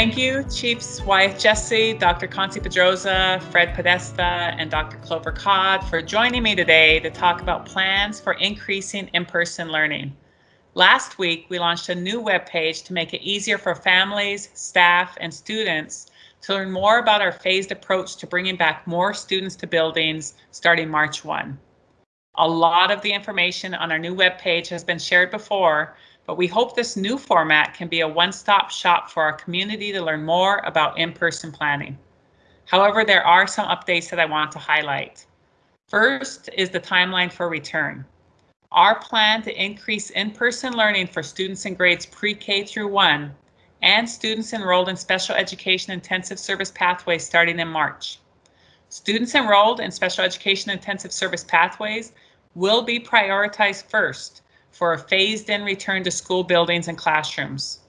Thank you, Chiefs Wyeth Jessee, Dr. Concie Pedroza, Fred Podesta, and Dr. Clover Codd for joining me today to talk about plans for increasing in-person learning. Last week, we launched a new webpage to make it easier for families, staff, and students to learn more about our phased approach to bringing back more students to buildings starting March 1. A lot of the information on our new webpage has been shared before, but we hope this new format can be a one-stop shop for our community to learn more about in-person planning. However, there are some updates that I want to highlight. First is the timeline for return. Our plan to increase in-person learning for students in grades pre-K through 1 and students enrolled in special education intensive service pathways starting in March. Students enrolled in special education intensive service pathways will be prioritized first for a phased-in return to school buildings and classrooms.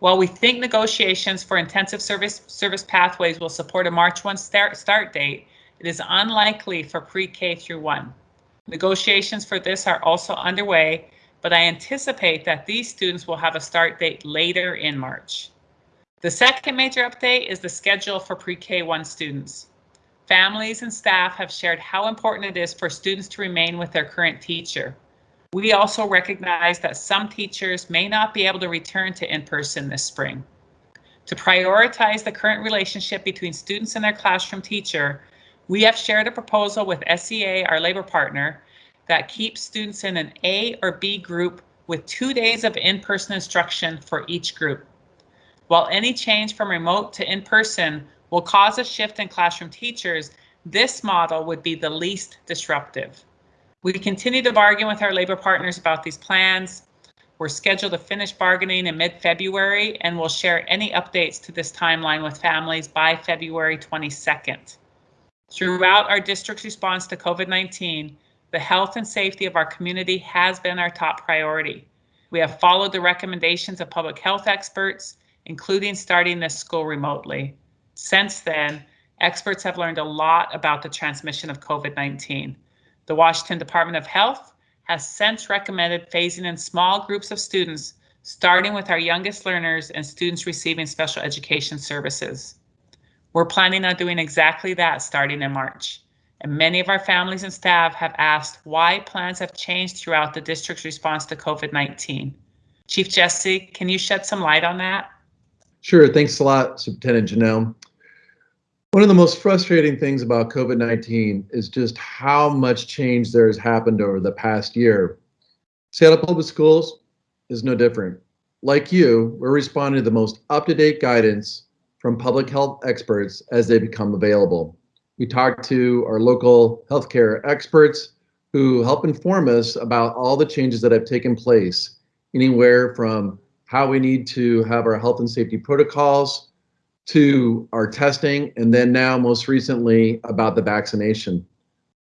While we think negotiations for intensive service service pathways will support a March 1 start, start date, it is unlikely for pre-K through 1. Negotiations for this are also underway, but I anticipate that these students will have a start date later in March. The second major update is the schedule for pre-K 1 students. Families and staff have shared how important it is for students to remain with their current teacher. We also recognize that some teachers may not be able to return to in-person this spring. To prioritize the current relationship between students and their classroom teacher, we have shared a proposal with SEA, our labor partner, that keeps students in an A or B group with two days of in-person instruction for each group. While any change from remote to in-person will cause a shift in classroom teachers, this model would be the least disruptive. We continue to bargain with our labor partners about these plans. We're scheduled to finish bargaining in mid-February and we'll share any updates to this timeline with families by February 22nd. Throughout our district's response to COVID-19, the health and safety of our community has been our top priority. We have followed the recommendations of public health experts, including starting this school remotely. Since then, experts have learned a lot about the transmission of COVID-19. The Washington Department of Health has since recommended phasing in small groups of students, starting with our youngest learners and students receiving special education services. We're planning on doing exactly that starting in March. And many of our families and staff have asked why plans have changed throughout the district's response to COVID-19. Chief Jessee, can you shed some light on that? Sure, thanks a lot, Superintendent Janelle. One of the most frustrating things about COVID-19 is just how much change there has happened over the past year. Seattle Public Schools is no different. Like you, we're responding to the most up-to-date guidance from public health experts as they become available. We talk to our local healthcare experts who help inform us about all the changes that have taken place, anywhere from how we need to have our health and safety protocols to our testing, and then now most recently about the vaccination.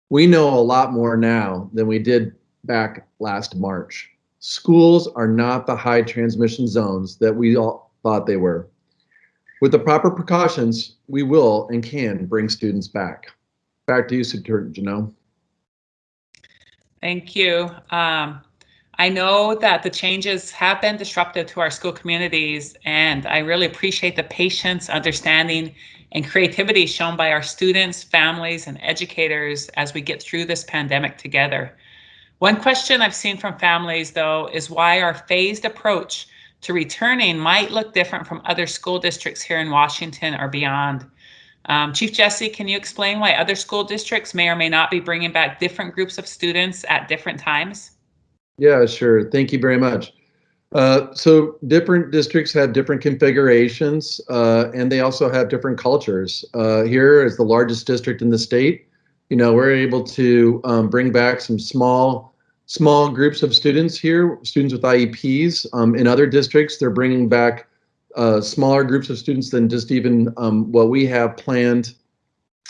We know a lot more now than we did back last March. Schools are not the high transmission zones that we all thought they were. With the proper precautions, we will and can bring students back. Back to you, Superintendent Janelle. Thank you. Um, I know that the changes have been disruptive to our school communities, and I really appreciate the patience, understanding, and creativity shown by our students, families, and educators as we get through this pandemic together. One question I've seen from families, though, is why our phased approach to returning might look different from other school districts here in Washington or beyond. Um, Chief Jessee, can you explain why other school districts may or may not be bringing back different groups of students at different times? Yeah, sure. Thank you very much. Uh, so different districts have different configurations uh, and they also have different cultures. Uh, here as the largest district in the state, you know, we're able to um, bring back some small, small groups of students here, students with IEPs. Um, in other districts, they're bringing back uh, smaller groups of students than just even um, what we have planned.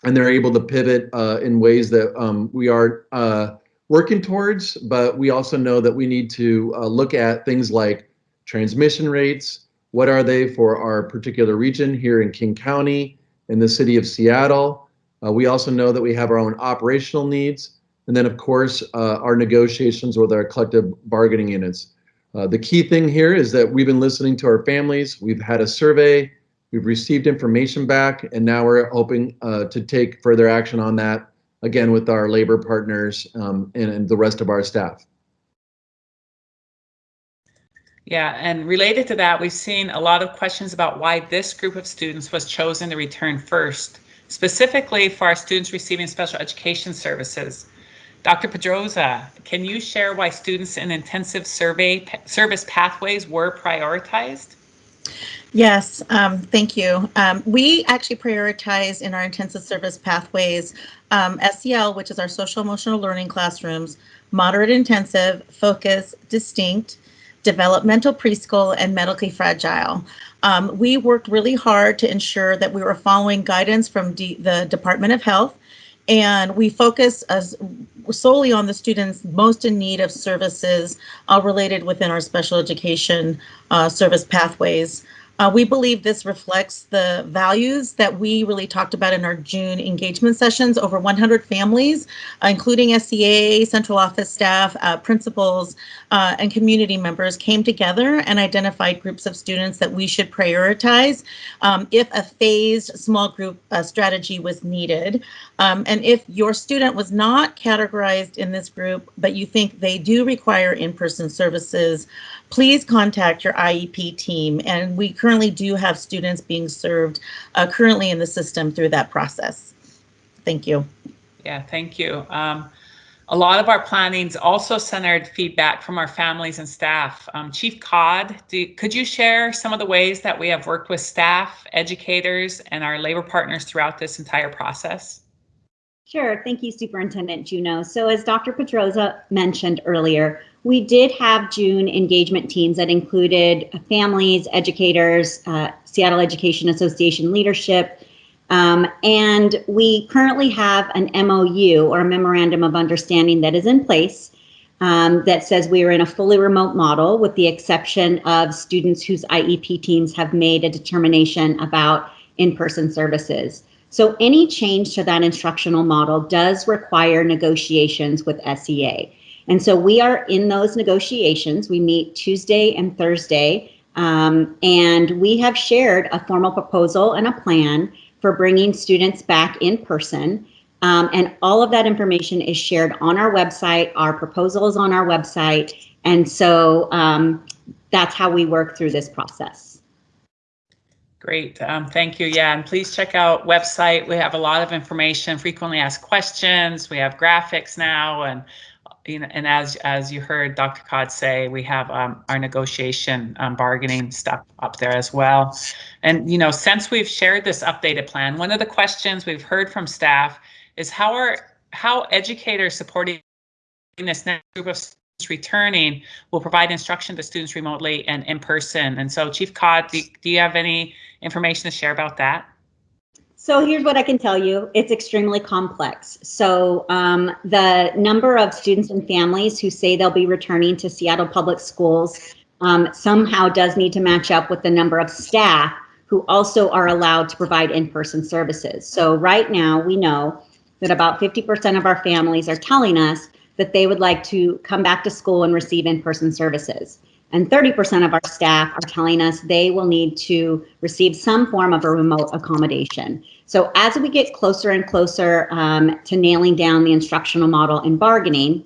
And they're able to pivot uh, in ways that um, we are uh, working towards, but we also know that we need to uh, look at things like transmission rates. What are they for our particular region here in King County, in the city of Seattle? Uh, we also know that we have our own operational needs. And then, of course, uh, our negotiations with our collective bargaining units. Uh, the key thing here is that we've been listening to our families. We've had a survey We've received information back, and now we're hoping uh, to take further action on that, again, with our labor partners um, and, and the rest of our staff. Yeah, and related to that, we've seen a lot of questions about why this group of students was chosen to return first, specifically for our students receiving special education services. Dr. Pedroza, can you share why students in intensive survey service pathways were prioritized? Yes, um, thank you. Um, we actually prioritize in our intensive service pathways um, SEL, which is our social emotional learning classrooms, moderate intensive, focus, distinct, developmental preschool, and medically fragile. Um, we worked really hard to ensure that we were following guidance from D the Department of Health, and we focus as solely on the students most in need of services uh, related within our special education uh, service pathways. Uh, we believe this reflects the values that we really talked about in our June engagement sessions. Over 100 families, uh, including SEA, central office staff, uh, principals, uh, and community members came together and identified groups of students that we should prioritize um, if a phased small group uh, strategy was needed. Um, and if your student was not categorized in this group, but you think they do require in-person services, please contact your IEP team. And we currently do have students being served uh, currently in the system through that process. Thank you. Yeah, thank you. Um, a lot of our plannings also centered feedback from our families and staff. Um, Chief Codd, do, could you share some of the ways that we have worked with staff, educators, and our labor partners throughout this entire process? Sure. Thank you, Superintendent Juneau. So as Dr. Pedroza mentioned earlier, we did have June engagement teams that included families, educators, uh, Seattle Education Association leadership, um, and we currently have an MOU or a memorandum of understanding that is in place um, that says we are in a fully remote model with the exception of students whose IEP teams have made a determination about in-person services. So any change to that instructional model does require negotiations with SEA. And so we are in those negotiations. We meet Tuesday and Thursday, um, and we have shared a formal proposal and a plan for bringing students back in person. Um, and all of that information is shared on our website. Our proposal is on our website. And so um, that's how we work through this process. Great, um, thank you. Yeah, and please check out website. We have a lot of information, frequently asked questions. We have graphics now and and as as you heard Dr. Codd say, we have um, our negotiation um, bargaining stuff up there as well. And you know, since we've shared this updated plan, one of the questions we've heard from staff is how are how educators supporting this next group of students returning will provide instruction to students remotely and in person. And so, Chief Codd, do, do you have any information to share about that? So here's what I can tell you. It's extremely complex. So um, the number of students and families who say they'll be returning to Seattle Public Schools um, somehow does need to match up with the number of staff who also are allowed to provide in-person services. So right now we know that about 50% of our families are telling us that they would like to come back to school and receive in-person services. And 30% of our staff are telling us they will need to receive some form of a remote accommodation. So as we get closer and closer um, to nailing down the instructional model and bargaining,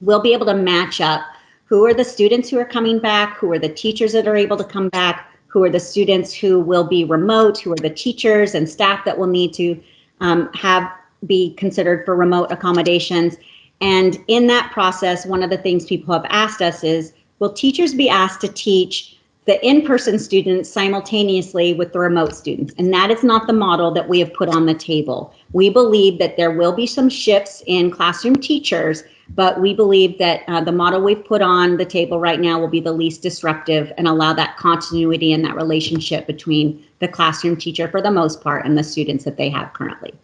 we'll be able to match up who are the students who are coming back, who are the teachers that are able to come back, who are the students who will be remote, who are the teachers and staff that will need to um, have be considered for remote accommodations. And in that process, one of the things people have asked us is, will teachers be asked to teach the in-person students simultaneously with the remote students. And that is not the model that we have put on the table. We believe that there will be some shifts in classroom teachers, but we believe that uh, the model we've put on the table right now will be the least disruptive and allow that continuity and that relationship between the classroom teacher for the most part and the students that they have currently.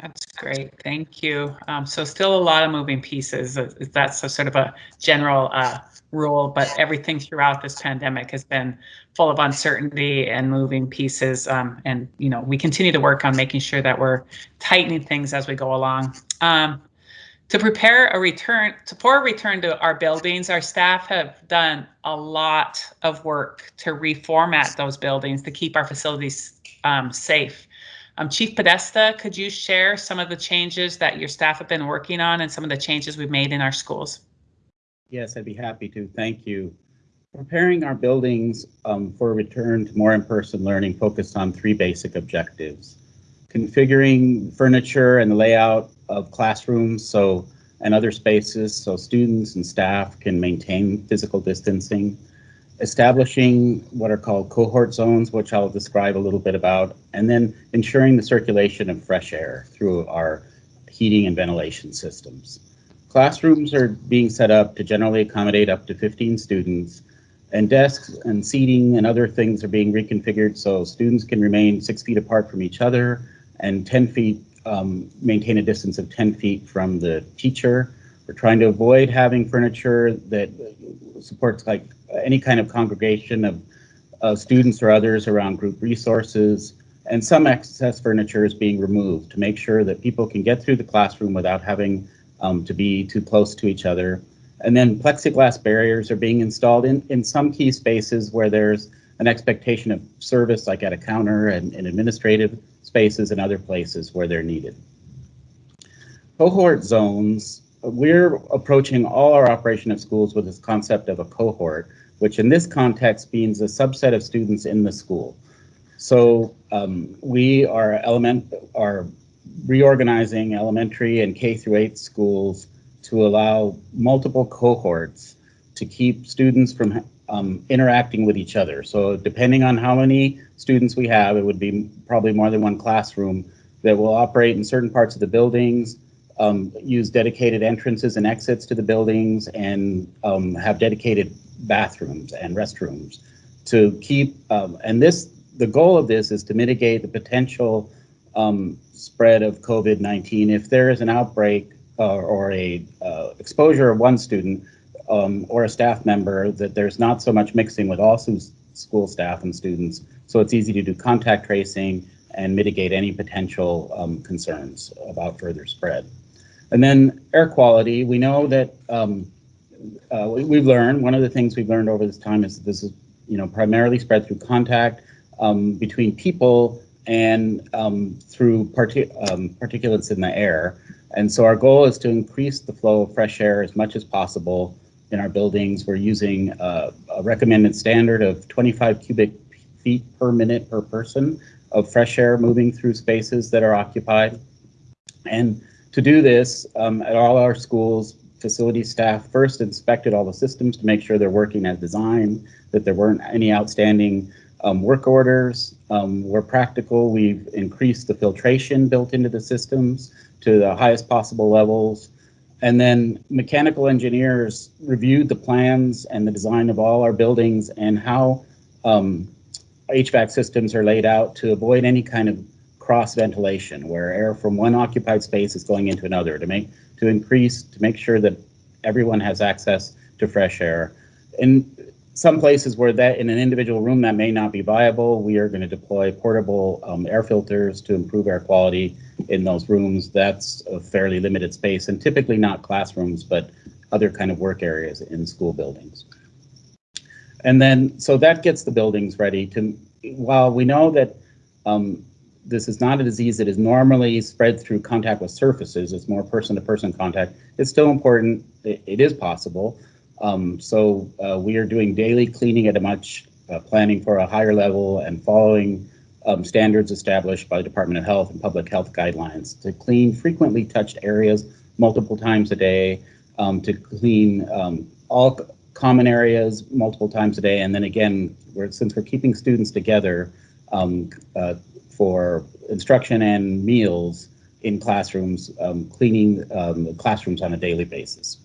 That's great. Thank you. Um, so still a lot of moving pieces. That's a sort of a general uh, rule, but everything throughout this pandemic has been full of uncertainty and moving pieces. Um, and, you know, we continue to work on making sure that we're tightening things as we go along. Um, To prepare a return to, for a return to our buildings, our staff have done a lot of work to reformat those buildings to keep our facilities um, safe. Um, Chief Podesta, could you share some of the changes that your staff have been working on and some of the changes we've made in our schools? Yes, I'd be happy to. Thank you. Preparing our buildings um, for a return to more in-person learning focused on three basic objectives. Configuring furniture and the layout of classrooms so and other spaces so students and staff can maintain physical distancing. Establishing what are called cohort zones, which I'll describe a little bit about, and then ensuring the circulation of fresh air through our heating and ventilation systems. Classrooms are being set up to generally accommodate up to 15 students and desks and seating and other things are being reconfigured so students can remain six feet apart from each other and 10 feet, um, maintain a distance of 10 feet from the teacher. We're trying to avoid having furniture that supports like any kind of congregation of students or others around group resources. And some excess furniture is being removed to make sure that people can get through the classroom without having um, to be too close to each other. And then plexiglass barriers are being installed in, in some key spaces where there's an expectation of service, like at a counter and in administrative spaces and other places where they're needed. Cohort zones, we're approaching all our operation of schools with this concept of a cohort, which in this context means a subset of students in the school. So um, we are element are reorganizing elementary and K through 8 schools to allow multiple cohorts to keep students from um, interacting with each other. So depending on how many students we have, it would be probably more than one classroom that will operate in certain parts of the buildings, um, use dedicated entrances and exits to the buildings, and um, have dedicated bathrooms and restrooms to keep, um, and this, the goal of this is to mitigate the potential um, spread of COVID-19. If there is an outbreak uh, or a uh, exposure of one student um, or a staff member, that there's not so much mixing with all school staff and students. So it's easy to do contact tracing and mitigate any potential um, concerns about further spread. And then air quality, we know that um, uh, we, have learned, one of the things we've learned over this time is that this is you know, primarily spread through contact um, between people and um, through partic um, particulates in the air. And so our goal is to increase the flow of fresh air as much as possible in our buildings. We're using uh, a recommended standard of 25 cubic feet per minute per person of fresh air moving through spaces that are occupied. And to do this, um, at all our schools, facility staff first inspected all the systems to make sure they're working as designed, that there weren't any outstanding um, work orders. Um, where practical, we've increased the filtration built into the systems to the highest possible levels. And then mechanical engineers reviewed the plans and the design of all our buildings and how um, HVAC systems are laid out to avoid any kind of cross ventilation where air from one occupied space is going into another to make to increase to make sure that everyone has access to fresh air. In some places where that in an individual room that may not be viable, we are going to deploy portable um, air filters to improve air quality in those rooms. That's a fairly limited space and typically not classrooms, but other kind of work areas in school buildings. And then, so that gets the buildings ready to, while we know that um, this is not a disease that is normally spread through contact with surfaces, it's more person-to-person -person contact, it's still important, it, it is possible, um, so uh, we are doing daily cleaning at a much, uh, planning for a higher level and following um, standards established by the Department of Health and public health guidelines to clean frequently touched areas multiple times a day, um, to clean um, all common areas multiple times a day. And then again, we're, since we're keeping students together um, uh, for instruction and meals in classrooms, um, cleaning um, classrooms on a daily basis.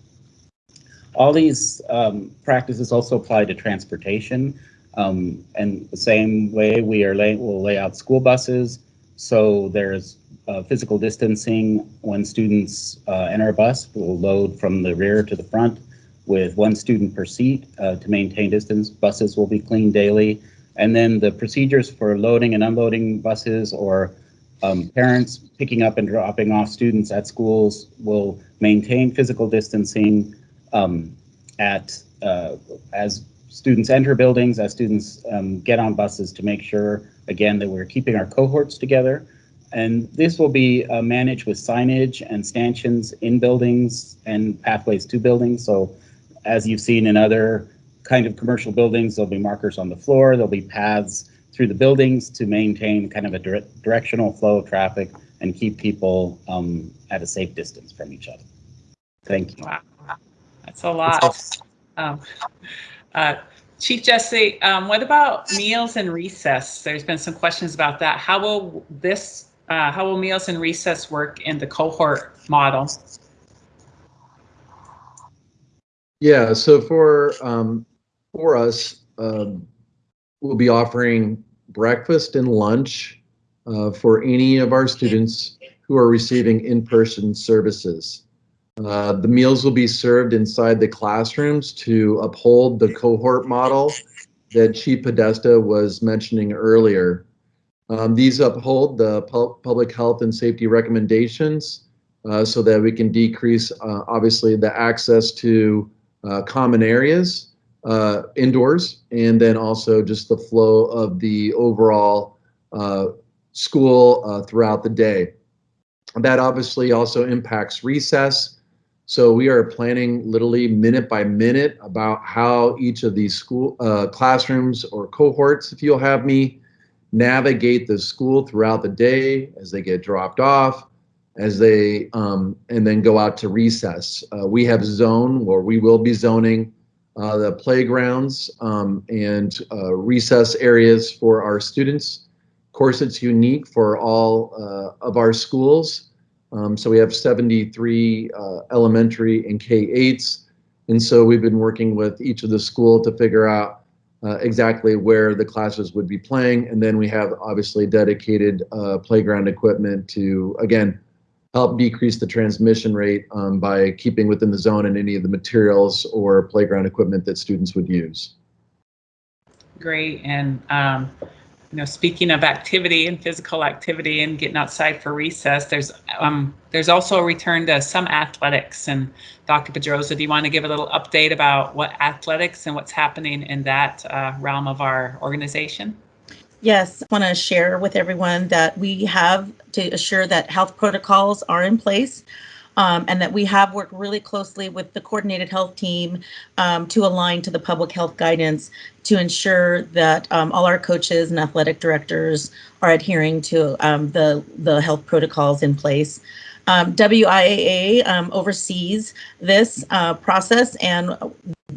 All these um, practices also apply to transportation. Um, and the same way we are lay, we'll lay out school buses. So there's uh, physical distancing when students uh, enter a bus. We'll load from the rear to the front with one student per seat uh, to maintain distance. Buses will be cleaned daily. And then the procedures for loading and unloading buses or um, parents picking up and dropping off students at schools will maintain physical distancing um, at uh, as students enter buildings, as students um, get on buses to make sure, again, that we're keeping our cohorts together. And this will be uh, managed with signage and stanchions in buildings and pathways to buildings. So as you've seen in other kind of commercial buildings, there'll be markers on the floor, there'll be paths through the buildings to maintain kind of a dire directional flow of traffic and keep people um, at a safe distance from each other. Thank you. Wow, that's a lot. Um, uh, Chief Jessee, um, what about meals and recess? There's been some questions about that. How will this, uh, how will meals and recess work in the cohort model? Yeah, so for um, for us, um, we'll be offering breakfast and lunch uh, for any of our students who are receiving in-person services. Uh, the meals will be served inside the classrooms to uphold the cohort model that Chief Podesta was mentioning earlier. Um, these uphold the pu public health and safety recommendations uh, so that we can decrease, uh, obviously, the access to uh, common areas uh, indoors and then also just the flow of the overall uh, school throughout the day. That obviously also impacts recess so we are planning literally minute by minute about how each of these school uh, classrooms or cohorts, if you'll have me, navigate the school throughout the day as they get dropped off, as they um, and then go out to recess. Uh, we have zone where we will be zoning uh, the playgrounds um, and uh, recess areas for our students. Of course, it's unique for all uh, of our schools. Um, so we have 73 uh, elementary and K-8s. And so we've been working with each of the school to figure out uh, exactly where the classes would be playing. And then we have obviously dedicated uh, playground equipment to, again, help decrease the transmission rate um, by keeping within the zone and any of the materials or playground equipment that students would use. Great. And um, you know, speaking of activity and physical activity and getting outside for recess, there's um, there's also a return to some athletics. And Dr. Pedroza, do you want to give a little update about what athletics and what's happening in that uh, realm of our organization? Yes, I want to share with everyone that we have to assure that health protocols are in place um, and that we have worked really closely with the coordinated health team um, to align to the public health guidance to ensure that um, all our coaches and athletic directors are adhering to um, the, the health protocols in place. Um, WIAA um, oversees this uh, process and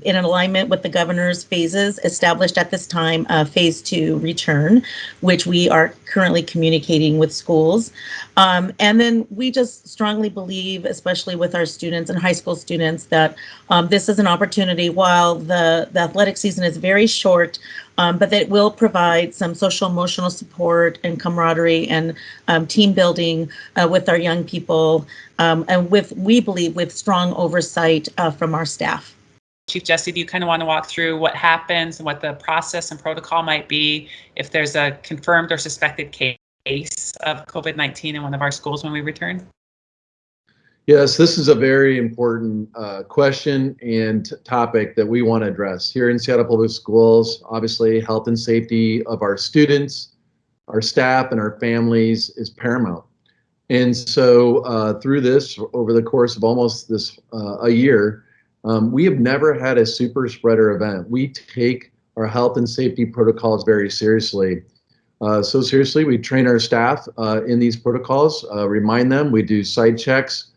in alignment with the governor's phases established at this time, uh, phase two return, which we are currently communicating with schools. Um, and then we just strongly believe, especially with our students and high school students, that um, this is an opportunity while the, the athletic season is very short, um, but that will provide some social emotional support and camaraderie and um, team building uh, with our young people um, and with, we believe, with strong oversight uh, from our staff. Chief Jessee, do you kind of want to walk through what happens and what the process and protocol might be if there's a confirmed or suspected case of COVID-19 in one of our schools when we return? Yes, this is a very important uh, question and topic that we want to address here in Seattle Public Schools. Obviously, health and safety of our students, our staff, and our families is paramount. And so uh, through this, over the course of almost this uh, a year, um, we have never had a super spreader event. We take our health and safety protocols very seriously. Uh, so seriously, we train our staff uh, in these protocols, uh, remind them, we do site checks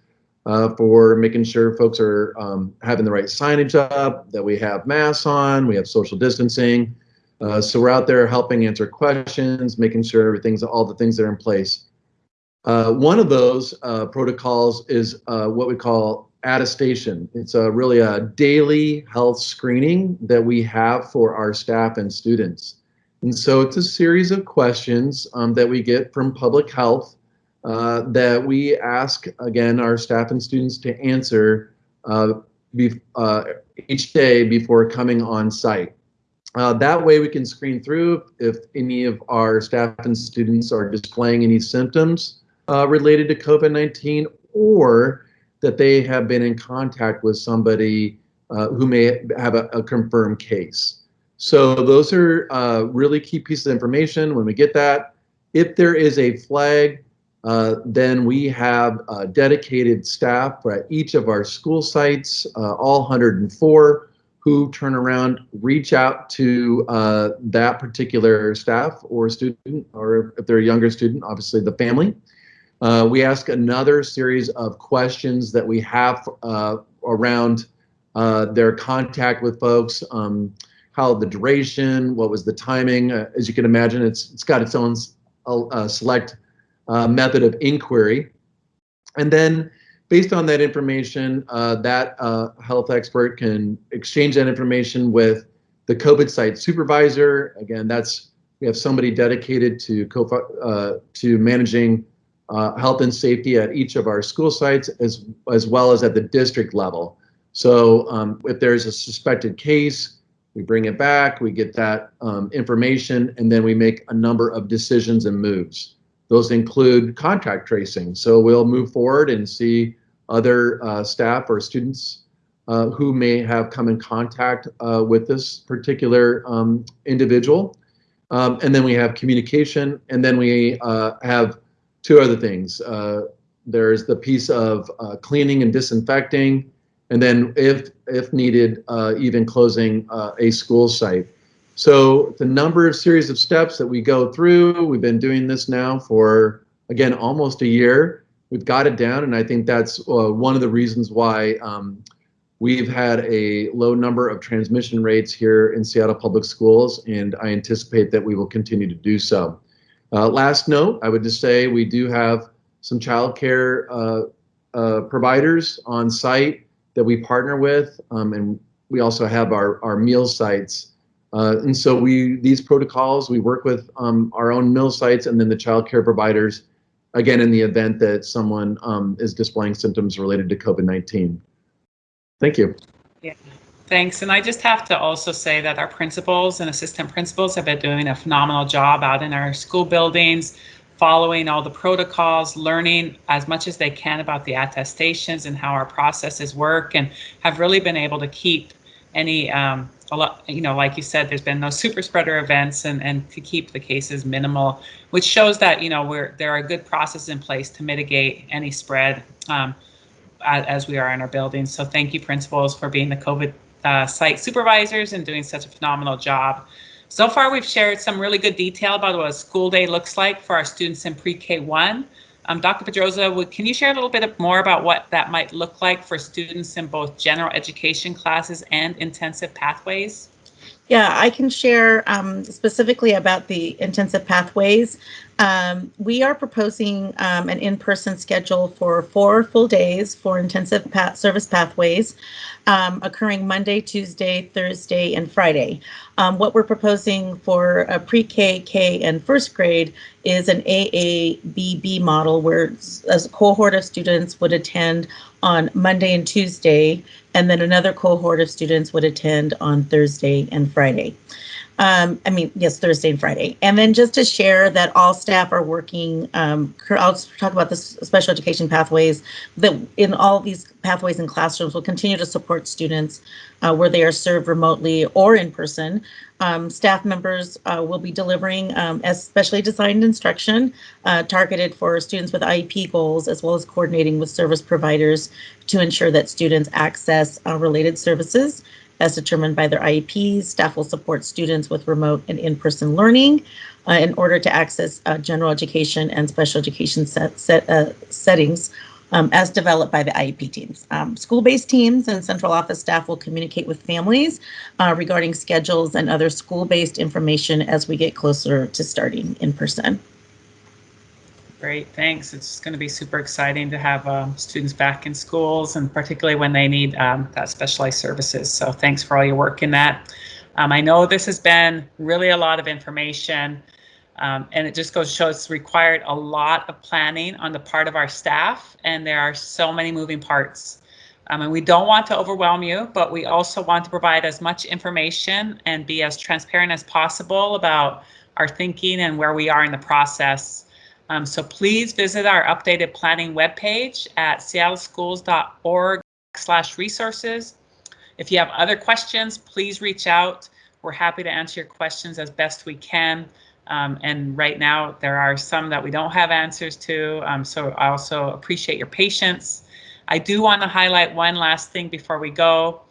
uh, for making sure folks are um, having the right signage up, that we have masks on, we have social distancing. Uh, so we're out there helping answer questions, making sure everything's all the things that are in place. Uh, one of those protocols is what we call attestation. It's a really a daily health screening that we have for our staff and students. And so it's a series of questions um, that we get from public health uh, that we ask, again, our staff and students to answer uh, uh, each day before coming on site. Uh, that way we can screen through if any of our staff and students are displaying any symptoms uh, related to COVID-19 or that they have been in contact with somebody uh, who may have a, a, confirmed case. So those are uh, really key pieces of information. When we get that, if there is a flag, uh, then we have dedicated staff at each of our school sites, uh, all 104, who turn around, reach out to uh, that particular staff or student, or if they're a younger student, obviously the family. Uh, we ask another series of questions that we have around their contact with folks. Um, how the duration, what was the timing? as you can imagine, it's it's got its own select uh, method of inquiry. And then based on that information, uh, that uh, health expert can exchange that information with the COVID site supervisor. Again, that's we have somebody dedicated to uh, to managing uh, health and safety at each of our school sites as as well as at the district level. So um, if there's a suspected case, we bring it back, we get that um, information, and then we make a number of decisions and moves. Those include contact tracing. So we'll move forward and see other uh, staff or students uh, who may have come in contact uh, with this particular um, individual. Um, and then we have communication, and then we uh, have two other things. Uh, there's the piece of uh, cleaning and disinfecting, and then if if needed, even closing a school site. So the number of series of steps that we go through, we've been doing this now for, again, almost a year. We've got it down, and I think that's uh, one of the reasons why um, we've had a low number of transmission rates here in Seattle Public Schools, and I anticipate that we will continue to do so. Uh, last note, I would just say we do have some childcare uh, uh, providers on site that we partner with, um, and we also have our, our meal sites uh, and so we these protocols we work with um, our own meal sites and then the child care providers again in the event that someone um, is displaying symptoms related to COVID-19. Thank you. Yeah, thanks. And I just have to also say that our principals and assistant principals have been doing a phenomenal job out in our school buildings, following all the protocols, learning as much as they can about the attestations and how our processes work, and have really been able to keep any um, a lot, you know, like you said, there's been no super spreader events and, and to keep the cases minimal, which shows that, you know, we're, there are good processes in place to mitigate any spread um, as, as, we are in our buildings. So thank you principals for being the COVID uh, site supervisors and doing such a phenomenal job. So far, we've shared some really good detail about what a school day looks like for our students in pre-K one. Um, Dr. Pedroza, can you share a little bit more about what that might look like for students in both general education classes and intensive pathways? Yeah, I can share um, specifically about the intensive pathways. Um, we are proposing um, an in-person schedule for four full days for intensive path service pathways um, occurring Monday, Tuesday, Thursday, and Friday. Um, what we're proposing for a pre-K, K, and first grade is an AABB model where a cohort of students would attend on Monday and Tuesday, and then another cohort of students would attend on Thursday and Friday. Um, I mean, yes, Thursday and Friday. And then just to share that all staff are working, um, I'll talk about the special education pathways, that in all these pathways and classrooms will continue to support students uh, where they are served remotely or in person. Um, staff members uh, will be delivering um, especially designed instruction uh, targeted for students with IEP goals, as well as coordinating with service providers to ensure that students access uh, related services as determined by their IEPs. Staff will support students with remote and in-person learning uh, in order to access uh, general education and special education set, set uh, settings um, as developed by the IEP teams. Um, School-based teams and central office staff will communicate with families uh, regarding schedules and other school-based information as we get closer to starting in person. Great, thanks. It's going to be super exciting to have um, students back in schools and particularly when they need um, that specialized services. So thanks for all your work in that. Um, I know this has been really a lot of information um, and it just goes to show it's required a lot of planning on the part of our staff and there are so many moving parts. Um, and we don't want to overwhelm you, but we also want to provide as much information and be as transparent as possible about our thinking and where we are in the process. Um, so please visit our updated planning webpage at seattleschools.org slash resources. If you have other questions, please reach out. We're happy to answer your questions as best we can. Um, and right now, there are some that we don't have answers to. Um, so I also appreciate your patience. I do want to highlight one last thing before we go.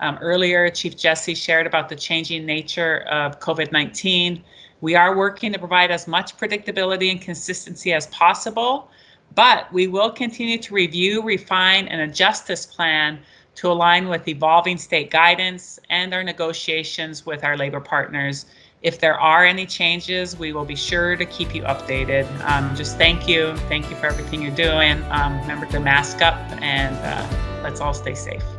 Um, earlier, Chief Jessee shared about the changing nature of COVID-19. We are working to provide as much predictability and consistency as possible, but we will continue to review, refine, and adjust this plan to align with evolving state guidance and our negotiations with our labor partners. If there are any changes, we will be sure to keep you updated. Um, just thank you. Thank you for everything you're doing. Um, remember to mask up and uh, let's all stay safe.